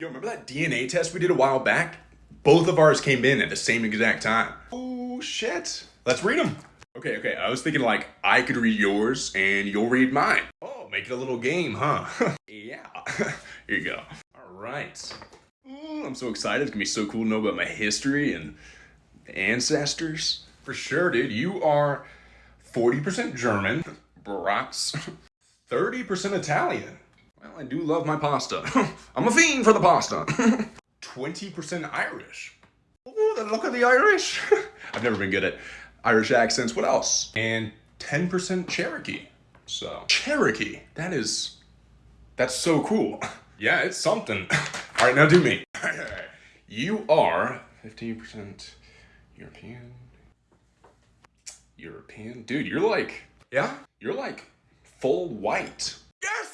Yo, remember that DNA test we did a while back? Both of ours came in at the same exact time. Oh, shit. Let's read them. Okay, okay, I was thinking like I could read yours and you'll read mine. Oh, make it a little game, huh? yeah. Here you go. All right. Ooh, I'm so excited. It's gonna be so cool to know about my history and ancestors. For sure, dude. You are 40% German, brats, 30% Italian. Well, I do love my pasta. I'm a fiend for the pasta. 20% Irish. Ooh, the look of the Irish. I've never been good at Irish accents. What else? And 10% Cherokee. So, Cherokee. That is, that's so cool. Yeah, it's something. All right, now do me. You are 15% European. European? Dude, you're like, yeah? You're like full white. Yes!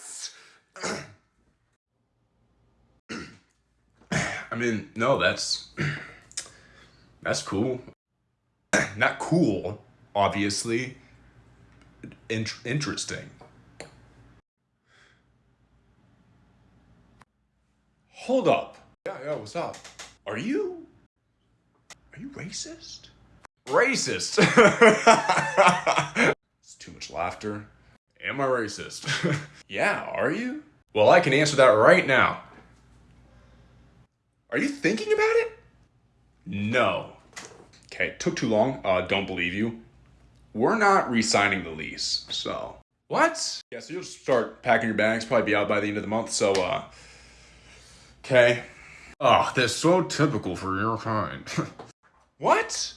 I mean, no, that's, that's cool. Not cool, obviously. In interesting. Hold up. Yeah, yeah, what's up? Are you... Are you racist? Racist! it's too much laughter. Am I racist? yeah, are you? Well, I can answer that right now. Are you thinking about it? No. Okay, took too long. Uh, don't believe you. We're not re-signing the lease, so. What? Yeah, so you'll start packing your bags, probably be out by the end of the month, so, uh. Okay. Oh, that's so typical for your kind. what?